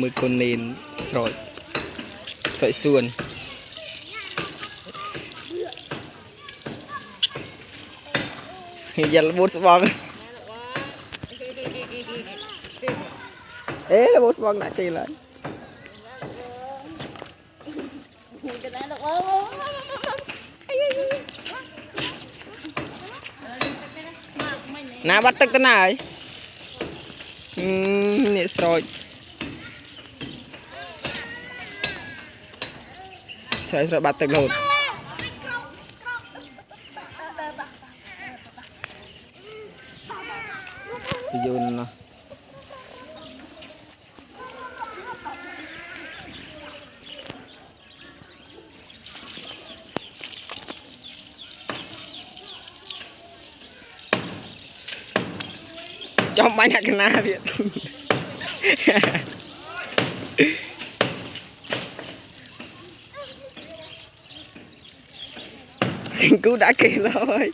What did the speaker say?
មើលកូននេនស្រោចស្រោចសួនយ៉ារបូតស្បងអេរបូតស្បងដាក់គេឡើយ cái này được không ណាបាត់ទឹកទៅណាហើយអឺនេះស្រោច ស្រោចស្រោចបាត់ទឹករហូតទៅយូរណាស់ចំបាញ់អាកណាទៀត ទាំងគូដាក់គេឡើយ